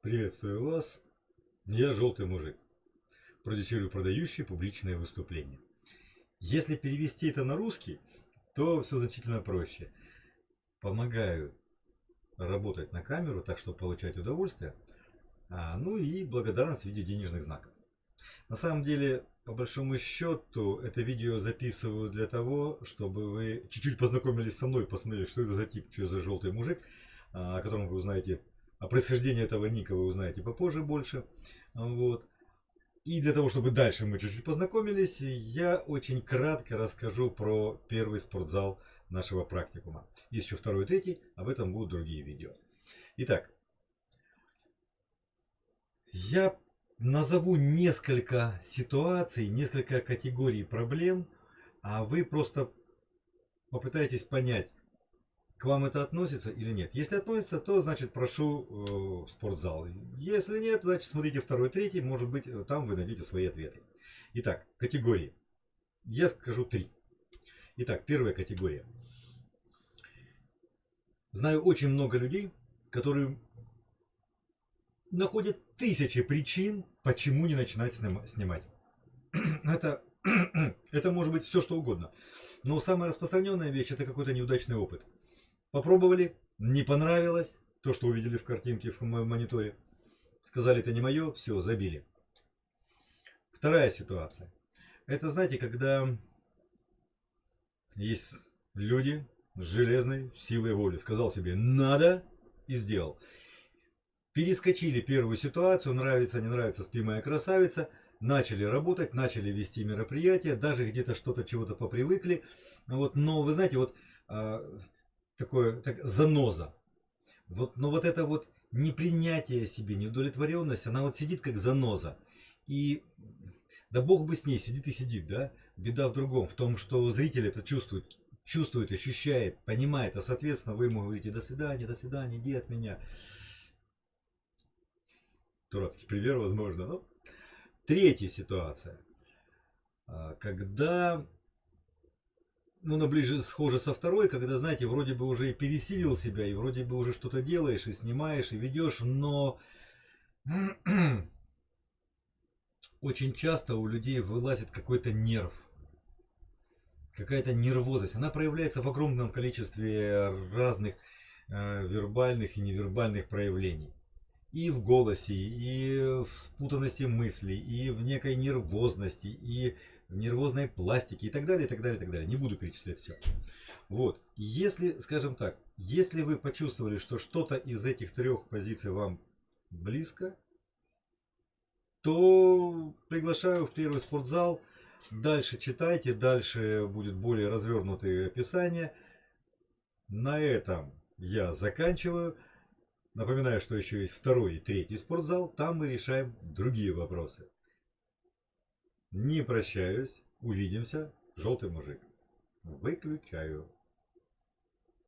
Приветствую вас. Я желтый мужик. Продюсирую продающие публичные выступления. Если перевести это на русский, то все значительно проще. Помогаю работать на камеру, так что получать удовольствие, а, ну и благодарность в виде денежных знаков. На самом деле, по большому счету, это видео записываю для того, чтобы вы чуть-чуть познакомились со мной, посмотрели, что это за тип, что за желтый мужик, а, о котором вы узнаете о происхождении этого ника вы узнаете попозже больше. Вот. И для того, чтобы дальше мы чуть-чуть познакомились, я очень кратко расскажу про первый спортзал нашего практикума. Есть еще второй и третий, об этом будут другие видео. Итак, я назову несколько ситуаций, несколько категорий проблем, а вы просто попытаетесь понять, к вам это относится или нет. Если относится, то значит прошу э, в спортзал. Если нет, значит смотрите второй, третий, может быть э, там вы найдете свои ответы. Итак, категории. Я скажу три. Итак, первая категория. Знаю очень много людей, которые находят тысячи причин, почему не начинать снимать. Это, это может быть все что угодно. Но самая распространенная вещь это какой-то неудачный опыт. Попробовали, не понравилось, то, что увидели в картинке в мониторе. Сказали, это не мое, все, забили. Вторая ситуация. Это, знаете, когда есть люди с железной силой воли. Сказал себе, надо и сделал. Перескочили первую ситуацию, нравится, не нравится, спи моя красавица. Начали работать, начали вести мероприятия, даже где-то что-то, чего-то попривыкли. Вот, но вы знаете, вот а, такое, так, заноза. Вот, но вот это вот непринятие себе, неудовлетворенность, она вот сидит как заноза. И да бог бы с ней, сидит и сидит, да? Беда в другом, в том, что зритель это чувствует, чувствует, ощущает, понимает, а соответственно вы ему говорите до свидания, до свидания, иди от меня. Дурацкий пример, возможно. Но... Третья ситуация. А, когда ну, на ближе схоже со второй, когда, знаете, вроде бы уже и пересилил себя, и вроде бы уже что-то делаешь, и снимаешь, и ведешь, но очень часто у людей вылазит какой-то нерв, какая-то нервозность. Она проявляется в огромном количестве разных э, вербальных и невербальных проявлений. И в голосе, и в спутанности мыслей, и в некой нервозности, и нервозной пластики и так далее, и так далее, и так далее. Не буду перечислять все. Вот. Если, скажем так, если вы почувствовали, что что-то из этих трех позиций вам близко, то приглашаю в первый спортзал. Дальше читайте, дальше будет более развернутое описание. На этом я заканчиваю. Напоминаю, что еще есть второй и третий спортзал. Там мы решаем другие вопросы. Не прощаюсь. Увидимся. Желтый мужик. Выключаю.